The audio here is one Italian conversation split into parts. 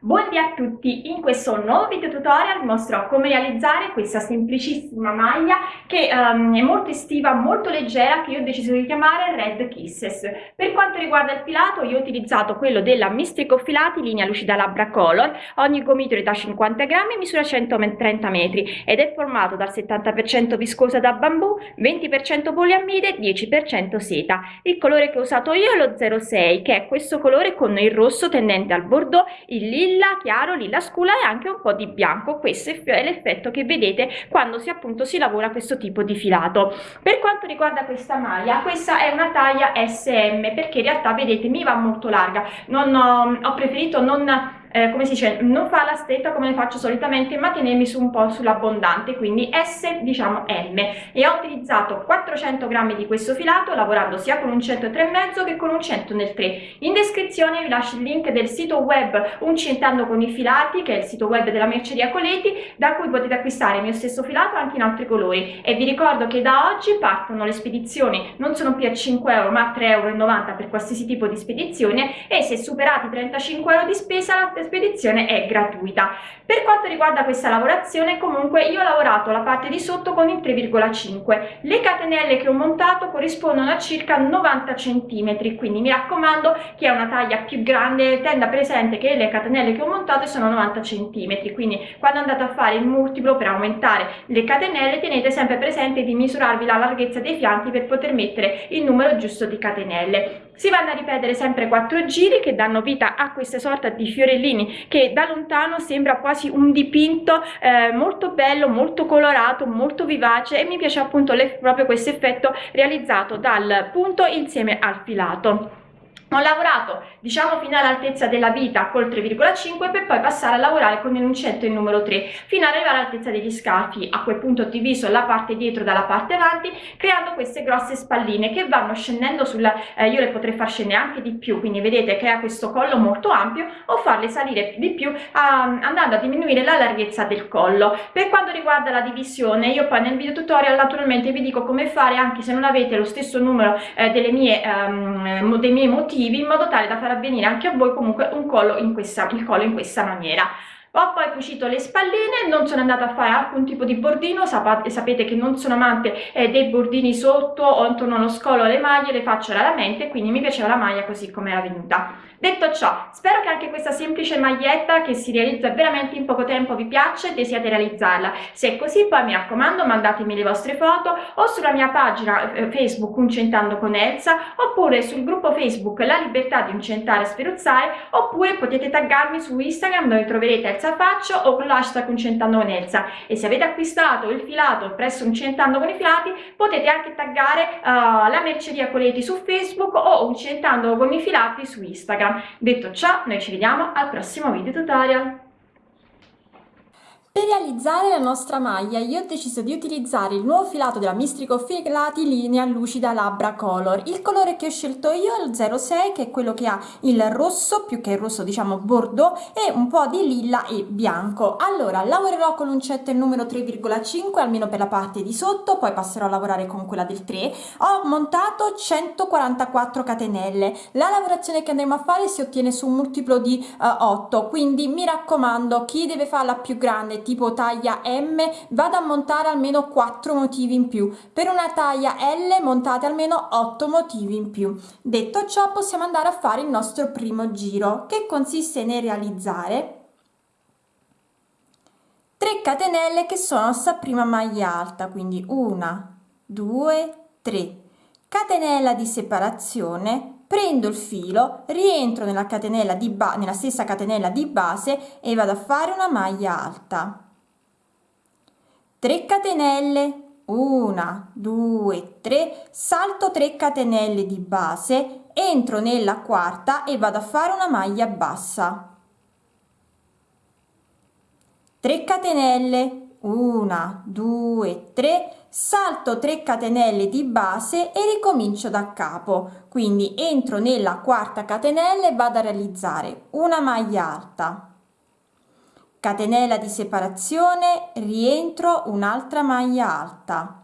Buongiorno a tutti, in questo nuovo video tutorial mostrerò come realizzare questa semplicissima maglia che um, è molto estiva, molto leggera che io ho deciso di chiamare Red Kisses. Per quanto riguarda il filato io ho utilizzato quello della Mistrico Filati linea lucida labbra color, ogni gomitolo da 50 grammi e misura 130 metri ed è formato dal 70% viscosa da bambù, 20% poliamide, 10% seta. Il colore che ho usato io è lo 06 che è questo colore con il rosso tendente al bordeaux, il lilla lilla chiaro, lilla scura e anche un po' di bianco. Questo è l'effetto che vedete quando si appunto si lavora questo tipo di filato. Per quanto riguarda questa maglia, questa è una taglia SM perché in realtà vedete mi va molto larga. Non ho, ho preferito non eh, come si dice, non fa la stretta come le faccio solitamente, ma tenermi su un po' sull'abbondante, quindi S diciamo M. E ho utilizzato 400 grammi di questo filato, lavorando sia con un 103,5 che con un 100 nel 3. In descrizione vi lascio il link del sito web Uncentando con i filati, che è il sito web della merceria Coleti, da cui potete acquistare il mio stesso filato anche in altri colori. E vi ricordo che da oggi partono le spedizioni, non sono più a 5 euro, ma a 3,90 euro per qualsiasi tipo di spedizione, e se superati 35 euro di spesa, la spedizione è gratuita. Per quanto riguarda questa lavorazione comunque io ho lavorato la parte di sotto con il 3,5. Le catenelle che ho montato corrispondono a circa 90 cm, quindi mi raccomando chi ha una taglia più grande tenda presente che le catenelle che ho montato sono 90 cm, quindi quando andate a fare il multiplo per aumentare le catenelle tenete sempre presente di misurarvi la larghezza dei fianchi per poter mettere il numero giusto di catenelle. Si vanno a ripetere sempre 4 giri che danno vita a questa sorta di fiorellini che da lontano sembra quasi un dipinto eh, molto bello, molto colorato, molto vivace e mi piace appunto proprio questo effetto realizzato dal punto insieme al filato. Ho lavorato diciamo fino all'altezza della vita col 3,5 per poi passare a lavorare con l'enuncetto il numero 3 fino ad arrivare all'altezza degli scalfi. A quel punto ho diviso la parte dietro dalla parte avanti creando queste grosse spalline che vanno scendendo sulla, eh, io le potrei far scendere anche di più, quindi vedete che ha questo collo molto ampio o farle salire di più a, andando a diminuire la larghezza del collo. Per quanto riguarda la divisione io poi nel video tutorial naturalmente vi dico come fare anche se non avete lo stesso numero eh, delle mie, um, dei miei motivi motivi in modo tale da far avvenire anche a voi comunque un collo in questa, il collo in questa maniera. Ho poi cucito le spalline non sono andata a fare alcun tipo di bordino sapete, che non sono amante eh, dei bordini sotto o intorno allo scolo le maglie le faccio raramente quindi mi piaceva la maglia così come era venuta detto ciò spero che anche questa semplice maglietta che si realizza veramente in poco tempo vi piaccia e desiate realizzarla. Se è così poi mi raccomando mandatemi le vostre foto o sulla mia pagina eh, facebook uncentando con Elsa oppure sul gruppo facebook la libertà di uncentare e sferuzzare oppure potete taggarmi su instagram dove troverete Elsa Faccio o con l'hashtag uncentando con Elsa. E se avete acquistato il filato presso uncentando con i filati potete anche taggare uh, la merceria Coleti su facebook o uncentando con i filati su instagram Detto ciò, noi ci vediamo al prossimo video tutorial. Per realizzare la nostra maglia io ho deciso di utilizzare il nuovo filato della Mistrico Filati linea lucida labbra color. Il colore che ho scelto io è il 06 che è quello che ha il rosso, più che il rosso diciamo bordeaux e un po' di lilla e bianco. Allora lavorerò con l'uncetta il numero 3,5 almeno per la parte di sotto, poi passerò a lavorare con quella del 3. Ho montato 144 catenelle. La lavorazione che andremo a fare si ottiene su un multiplo di uh, eh, 8, quindi mi raccomando chi deve farla più grande tipo taglia M vado a montare almeno 4 motivi in più. Per una taglia L montate almeno 8 motivi in più. Detto ciò possiamo andare a fare il nostro primo giro che consiste nel realizzare 3 catenelle che sono sta prima maglia alta quindi una 2 3 catenella di separazione prendo il filo rientro nella catenella di ba nella stessa catenella di base e vado a fare una maglia alta. 3 catenelle 1 2 3 salto 3 catenelle di base entro nella quarta e vado a fare una maglia bassa. 3 catenelle 1 2 3 salto 3 catenelle di base e ricomincio da capo. Quindi entro nella quarta catenella e vado a realizzare una maglia alta. Catenella di separazione rientro un'altra maglia alta.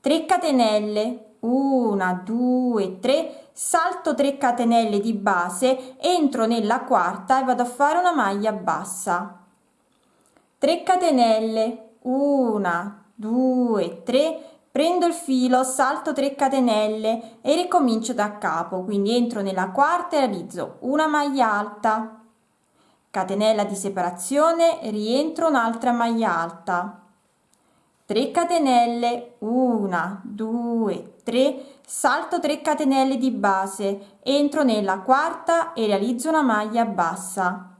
3 catenelle 1 2 3 salto 3 catenelle di base entro nella quarta e vado a fare una maglia bassa. 3 catenelle 1 2 3 prendo il filo salto 3 catenelle e ricomincio da capo quindi entro nella quarta e realizzo una maglia alta. Catenella di separazione rientro un'altra maglia alta. 3 catenelle 1 2 3 salto 3 catenelle di base entro nella quarta e realizzo una maglia bassa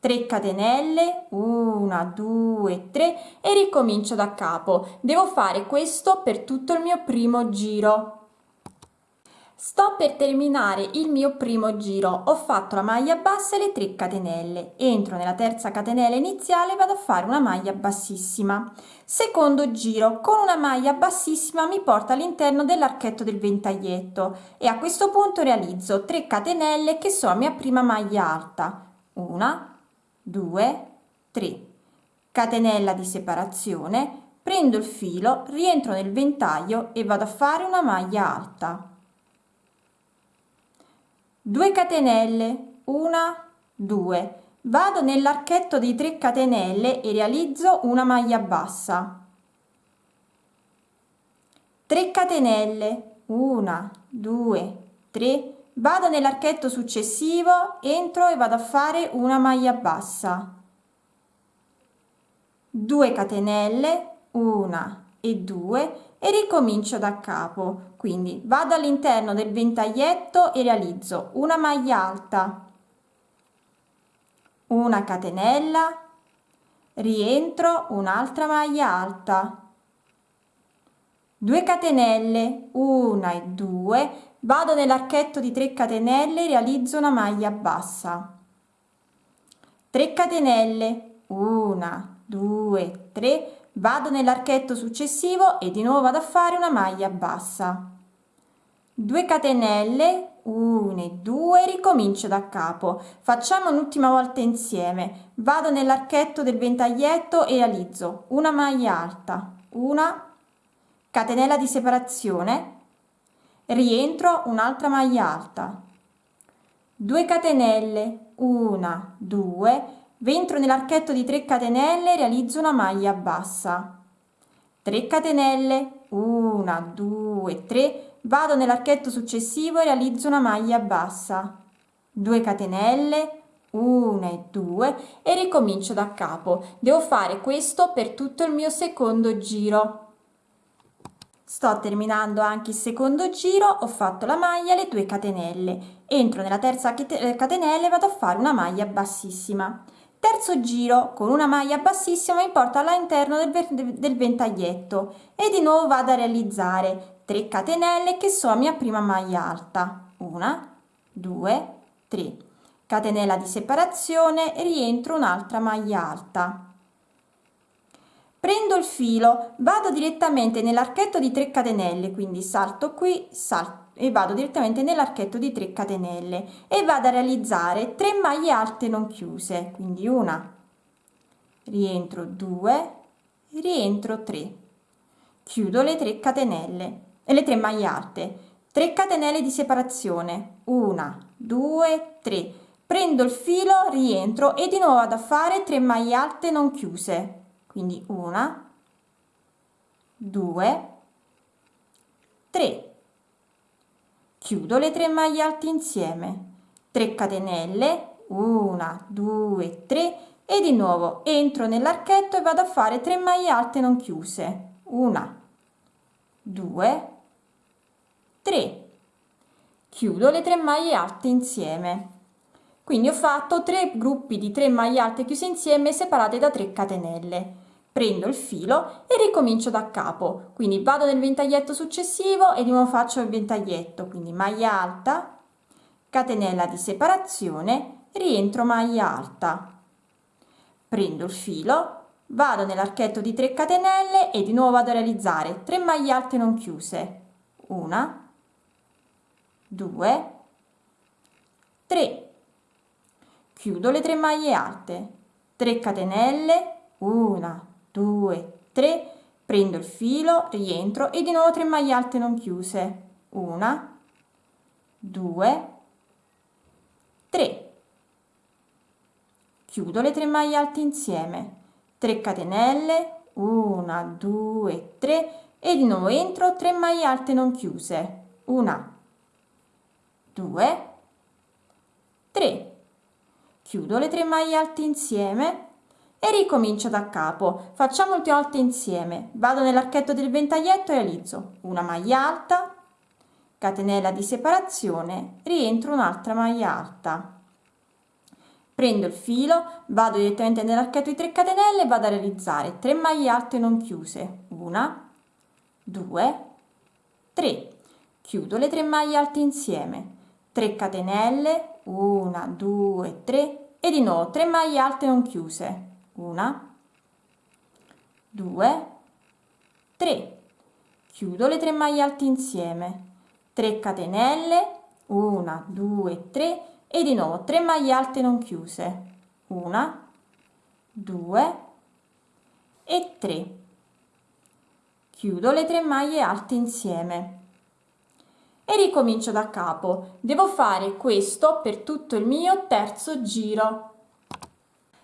3 catenelle 1 2 3 e ricomincio da capo. Devo fare questo per tutto il mio primo giro. Sto per terminare il mio primo giro. Ho fatto la maglia bassa e le 3 catenelle. Entro nella terza catenella iniziale vado a fare una maglia bassissima. Secondo giro con una maglia bassissima mi porta all'interno dell'archetto del ventaglietto. E a questo punto realizzo 3 catenelle che la mia prima maglia alta. Una 2 3 catenella di separazione prendo il filo rientro nel ventaglio e vado a fare una maglia alta. 2 catenelle 1 2 vado nell'archetto di 3 catenelle e realizzo una maglia bassa. 3 catenelle 1 2 3 vado nell'archetto successivo entro e vado a fare una maglia bassa. 2 catenelle 1 e 2 e ricomincio da capo. Quindi vado all'interno del ventaglietto e realizzo una maglia alta. Una catenella rientro un'altra maglia alta. 2 catenelle 1 e 2 vado nell'archetto di 3 catenelle realizzo una maglia bassa. 3 catenelle 1 2 3 vado nell'archetto successivo e di nuovo vado a fare una maglia bassa. 2 catenelle 1 e 2 ricomincio da capo. Facciamo un'ultima volta insieme. Vado nell'archetto del ventaglietto e realizzo una maglia alta. Una catenella di separazione rientro un'altra maglia alta. 2 catenelle 1 2 Ventro nell'archetto di 3 catenelle realizzo una maglia bassa. 3 catenelle 1 2 3 vado nell'archetto successivo e realizzo una maglia bassa. 2 catenelle 1 e 2 e ricomincio da capo. Devo fare questo per tutto il mio secondo giro sto terminando anche il secondo giro ho fatto la maglia le 2 catenelle. Entro nella terza catenella e vado a fare una maglia bassissima. Terzo giro con una maglia bassissima mi porta all'interno del, del ventaglietto e di nuovo vado a realizzare 3 catenelle che sono la mia prima maglia alta. Una due tre. Catenella di separazione rientro un'altra maglia alta prendo il filo vado direttamente nell'archetto di 3 catenelle quindi salto qui salto e vado direttamente nell'archetto di 3 catenelle e vado a realizzare 3 maglie alte non chiuse quindi una rientro 2 rientro 3 chiudo le 3 catenelle e le 3 maglie alte. 3 catenelle di separazione 1 2 3 prendo il filo rientro e di nuovo vado a fare 3 maglie alte non chiuse quindi una 2 3 chiudo le 3 maglie alte insieme. 3 catenelle 1 2 3 e di nuovo entro nell'archetto e vado a fare 3 maglie alte non chiuse. 1 2 3 chiudo le 3 maglie alte insieme quindi ho fatto 3 gruppi di 3 maglie alte chiuse insieme separate da 3 catenelle. Prendo il filo e ricomincio da capo. Quindi vado nel ventaglietto successivo e di nuovo faccio il ventaglietto. Quindi maglia alta catenella di separazione rientro maglia alta. Prendo il filo vado nell'archetto di 3 catenelle e di nuovo vado a realizzare 3 maglie alte non chiuse. Una 2 3 chiudo le 3 maglie alte. 3 catenelle. 1 2 3 prendo il filo rientro e di nuovo 3 maglie alte non chiuse. Una 2 3 chiudo le tre maglie alte insieme. 3 catenelle. 1 2 3 e di nuovo entro 3 maglie alte non chiuse. 1 2 3 chiudo le tre maglie alte insieme e ricomincio da capo. Facciamo l'ultima volta insieme. Vado nell'archetto del ventaglietto e realizzo una maglia alta catenella di separazione rientro un'altra maglia alta. Prendo il filo vado direttamente nell'archetto di 3 catenelle vado a realizzare 3 maglie alte non chiuse. Una 2 3 chiudo le 3 maglie alte insieme. 3 catenelle 1 2 3 e di nuovo 3 maglie alte non chiuse. 1 2 3 chiudo le 3 maglie alte insieme. 3 catenelle. 1 2 3 e di nuovo 3 maglie alte non chiuse. 1 2 e 3 chiudo le 3 maglie alte insieme e ricomincio da capo. Devo fare questo per tutto il mio terzo giro.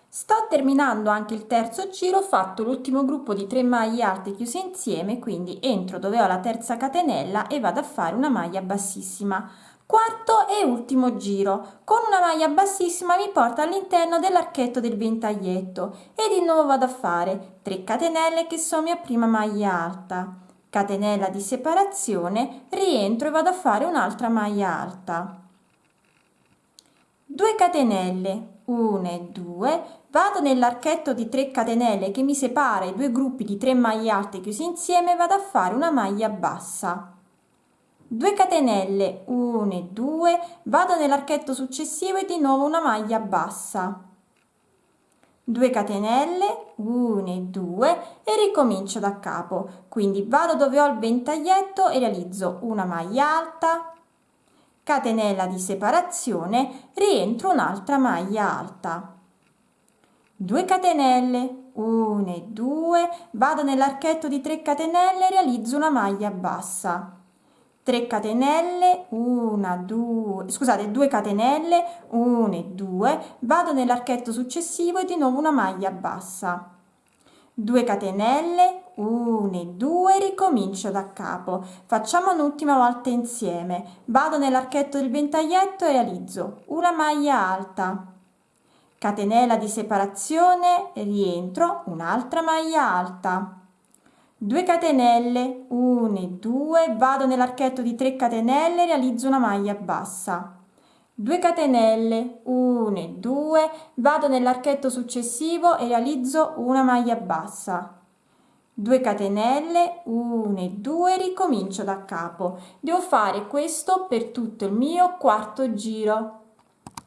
Sto terminando anche il terzo giro ho fatto l'ultimo gruppo di 3 maglie alte chiuse insieme quindi entro dove ho la terza catenella e vado a fare una maglia bassissima. Quarto e ultimo giro. Con una maglia bassissima mi porta all'interno dell'archetto del ventaglietto e di nuovo vado a fare 3 catenelle che sono mia prima maglia alta catenella di separazione rientro e vado a fare un'altra maglia alta. 2 catenelle 1 e 2 vado nell'archetto di 3 catenelle che mi separa i due gruppi di 3 maglie alte chiusi insieme vado a fare una maglia bassa. 2 catenelle 1 e 2 vado nell'archetto successivo e di nuovo una maglia bassa 2 catenelle 1 e 2 e ricomincio da capo. Quindi vado dove ho il ventaglietto e realizzo una maglia alta. Catenella di separazione rientro un'altra maglia alta. 2 catenelle 1 e 2 vado nell'archetto di 3 catenelle realizzo una maglia bassa 3 catenelle 1 2 scusate 2 catenelle 1 e 2 vado nell'archetto successivo e di nuovo una maglia bassa. 2 catenelle 1 e 2 ricomincio da capo. Facciamo un'ultima volta insieme. Vado nell'archetto del ventaglietto e realizzo una maglia alta. Catenella di separazione rientro un'altra maglia alta 2 catenelle 1 e 2 vado nell'archetto di 3 catenelle realizzo una maglia bassa. 2 catenelle 1 e 2 vado nell'archetto successivo e realizzo una maglia bassa. 2 catenelle 1 e 2 ricomincio da capo. Devo fare questo per tutto il mio quarto giro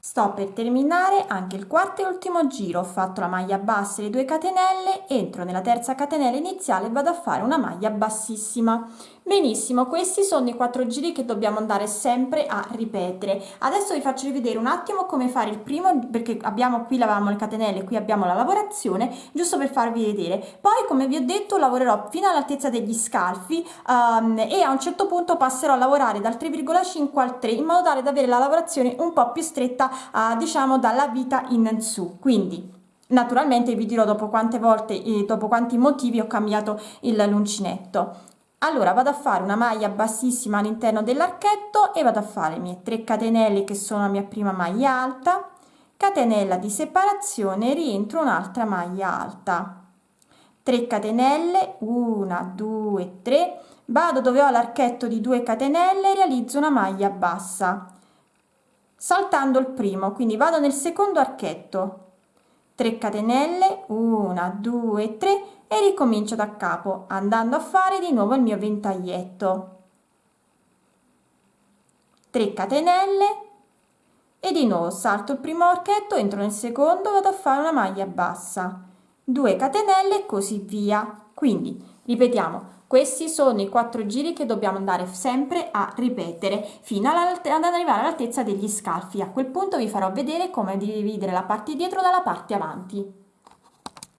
sto per terminare anche il quarto e ultimo giro. Ho fatto la maglia bassa e le 2 catenelle. Entro nella terza catenella iniziale e vado a fare una maglia bassissima benissimo questi sono i quattro giri che dobbiamo andare sempre a ripetere. Adesso vi faccio rivedere un attimo come fare il primo perché abbiamo qui lavavamo le catenelle qui abbiamo la lavorazione giusto per farvi vedere. Poi come vi ho detto lavorerò fino all'altezza degli scalfi um, e a un certo punto passerò a lavorare dal 3,5 al 3 in modo tale da avere la lavorazione un po più stretta uh, diciamo dalla vita in su. Quindi naturalmente vi dirò dopo quante volte e dopo quanti motivi ho cambiato il l'uncinetto allora vado a fare una maglia bassissima all'interno dell'archetto e vado a fare le mie 3 catenelle che sono la mia prima maglia alta catenella di separazione rientro un'altra maglia alta. 3 catenelle 1 2 3 vado dove ho l'archetto di 2 catenelle realizzo una maglia bassa saltando il primo quindi vado nel secondo archetto. 3 catenelle 1 2 3 e ricomincio da capo andando a fare di nuovo il mio ventaglietto. 3 catenelle e di nuovo salto il primo archetto entro nel secondo vado a fare una maglia bassa. 2 catenelle e così via. Quindi ripetiamo questi sono i quattro giri che dobbiamo andare sempre a ripetere fino ad arrivare all'altezza degli scalfi. A quel punto vi farò vedere come dividere la parte dietro dalla parte avanti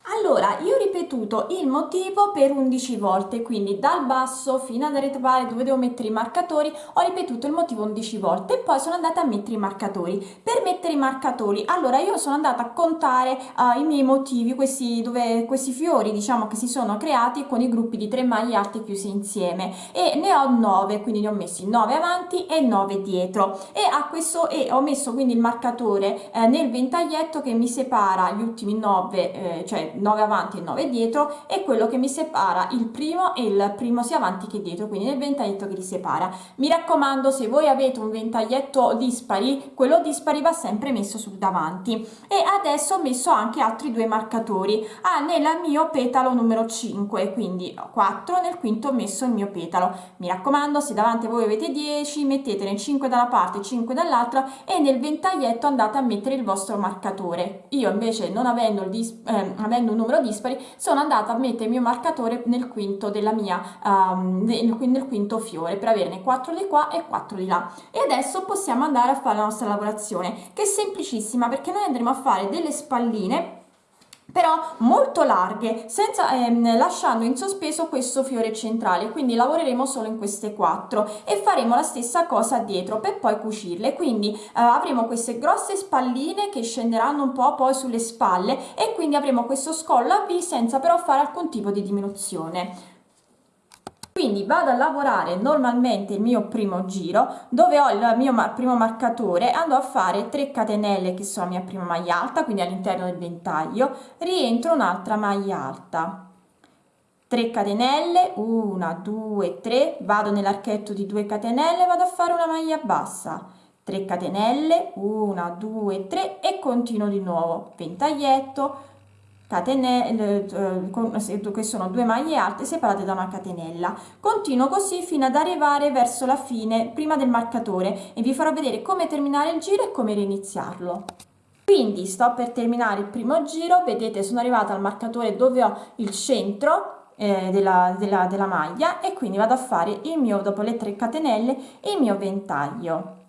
Allora, io ho ripetuto il motivo per 11 volte, quindi dal basso fino ad arrivare dove devo mettere i marcatori, ho ripetuto il motivo 11 volte e poi sono andata a mettere i marcatori. Per mettere i marcatori, allora io sono andata a contare uh, i miei motivi, questi, dove, questi fiori diciamo che si sono creati con i gruppi di tre maglie alte chiuse insieme e ne ho 9, quindi ne ho messi 9 avanti e 9 dietro e, a questo, e ho messo quindi il marcatore eh, nel ventaglietto che mi separa gli ultimi 9, eh, cioè 9 avanti e 9 dietro è quello che mi separa il primo e il primo sia avanti che dietro quindi nel ventaglietto che li separa. Mi raccomando se voi avete un ventaglietto dispari quello dispari va sempre messo sul davanti. E adesso ho messo anche altri due marcatori. Ah, nel mio petalo numero 5 quindi 4 nel quinto ho messo il mio petalo. Mi raccomando se davanti voi avete 10 mettetene 5 da una parte e 5 dall'altra e nel ventaglietto andate a mettere il vostro marcatore. Io invece non avendo, il eh, avendo un numero dispari sono andata a mettere il mio marcatore nel quinto della mia um, nel quinto fiore per averne 4 di qua e 4 di là. E adesso possiamo andare a fare la nostra lavorazione che è semplicissima perché noi andremo a fare delle spalline però molto larghe senza, ehm, lasciando in sospeso questo fiore centrale. Quindi lavoreremo solo in queste quattro e faremo la stessa cosa dietro per poi cucirle. Quindi eh, avremo queste grosse spalline che scenderanno un po' poi sulle spalle e quindi avremo questo scollo a V senza però fare alcun tipo di diminuzione quindi vado a lavorare normalmente il mio primo giro dove ho il mio primo marcatore andò a fare 3 catenelle che sono la mia prima maglia alta quindi all'interno del ventaglio rientro un'altra maglia alta. 3 catenelle 1 2 3 vado nell'archetto di 2 catenelle vado a fare una maglia bassa. 3 catenelle 1 2 3 e continuo di nuovo. Ventaglietto catenelle eh, che sono due maglie alte separate da una catenella. Continuo così fino ad arrivare verso la fine prima del marcatore e vi farò vedere come terminare il giro e come riniziarlo. Quindi sto per terminare il primo giro. Vedete sono arrivata al marcatore dove ho il centro eh, della, della, della maglia e quindi vado a fare il mio dopo le 3 catenelle il mio ventaglio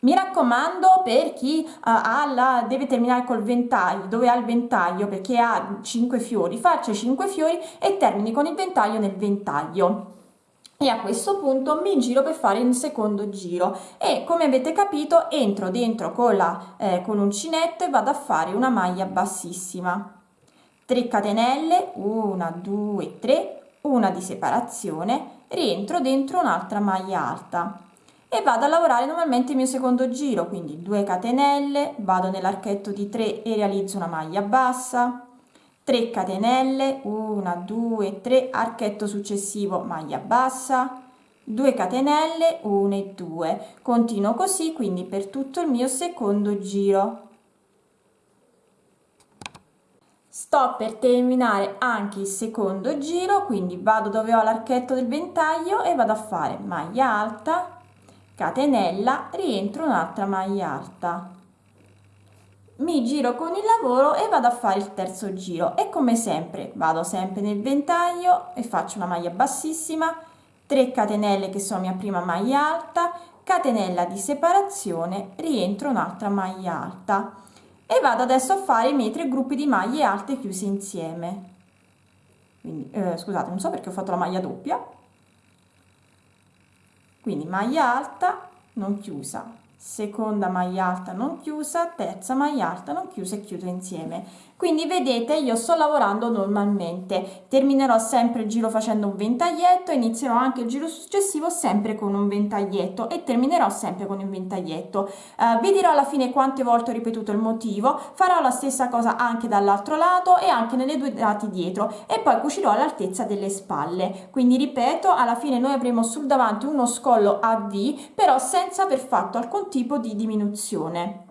mi raccomando per chi uh, la, deve terminare col ventaglio, dove ha il ventaglio perché ha 5 fiori, faccia 5 fiori e termini con il ventaglio nel ventaglio. E a questo punto mi giro per fare il secondo giro e come avete capito entro dentro con, la, eh, con l'uncinetto e vado a fare una maglia bassissima. 3 catenelle, 1, 2, 3, una di separazione, rientro dentro un'altra maglia alta e vado a lavorare normalmente il mio secondo giro quindi 2 catenelle vado nell'archetto di 3 e realizzo una maglia bassa 3 catenelle 1 2 3 archetto successivo maglia bassa 2 catenelle 1 e 2 continuo così quindi per tutto il mio secondo giro. Sto per terminare anche il secondo giro quindi vado dove ho l'archetto del ventaglio e vado a fare maglia alta catenella rientro un'altra maglia alta. Mi giro con il lavoro e vado a fare il terzo giro e come sempre vado sempre nel ventaglio e faccio una maglia bassissima 3 catenelle che sono mia prima maglia alta catenella di separazione rientro un'altra maglia alta. E vado adesso a fare i miei tre gruppi di maglie alte chiuse insieme. Quindi eh, scusate non so perché ho fatto la maglia doppia quindi maglia alta non chiusa seconda maglia alta non chiusa terza maglia alta non chiusa e chiudo insieme. Quindi vedete io sto lavorando normalmente. Terminerò sempre il giro facendo un ventaglietto inizierò anche il giro successivo sempre con un ventaglietto e terminerò sempre con un ventaglietto. Uh, vi dirò alla fine quante volte ho ripetuto il motivo. Farò la stessa cosa anche dall'altro lato e anche nelle due lati dietro e poi cucirò all'altezza delle spalle. Quindi ripeto alla fine noi avremo sul davanti uno scollo a V però senza aver fatto alcun tipo di diminuzione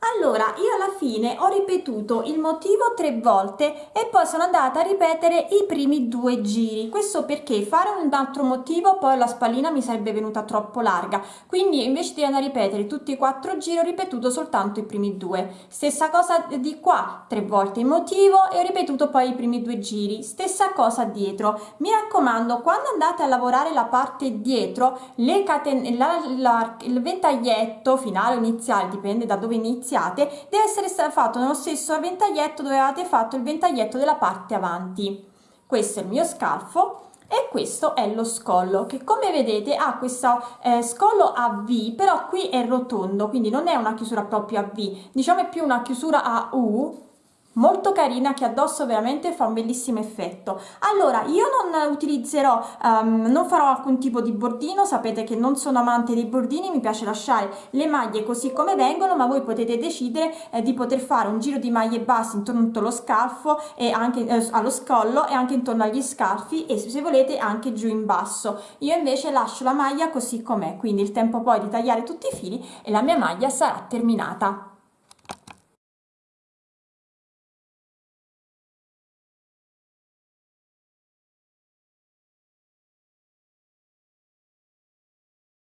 allora, io alla fine ho ripetuto il motivo tre volte e poi sono andata a ripetere i primi due giri. Questo perché fare un altro motivo poi la spallina mi sarebbe venuta troppo larga. Quindi invece di andare a ripetere tutti i quattro giri ho ripetuto soltanto i primi due. Stessa cosa di qua, tre volte il motivo e ho ripetuto poi i primi due giri. Stessa cosa dietro. Mi raccomando, quando andate a lavorare la parte dietro, la, la, il ventaglietto finale o iniziale, dipende da dove inizia iniziate deve essere fatto nello stesso ventaglietto dove avete fatto il ventaglietto della parte avanti. Questo è il mio scalfo e questo è lo scollo che come vedete ha questo eh, scollo a V però qui è rotondo quindi non è una chiusura proprio a V. Diciamo è più una chiusura a U molto carina che addosso veramente fa un bellissimo effetto. Allora io non utilizzerò um, non farò alcun tipo di bordino sapete che non sono amante dei bordini mi piace lasciare le maglie così come vengono ma voi potete decidere eh, di poter fare un giro di maglie basse intorno allo scalfo e anche eh, allo scollo e anche intorno agli scalfi e se volete anche giù in basso. Io invece lascio la maglia così com'è quindi il tempo poi di tagliare tutti i fili e la mia maglia sarà terminata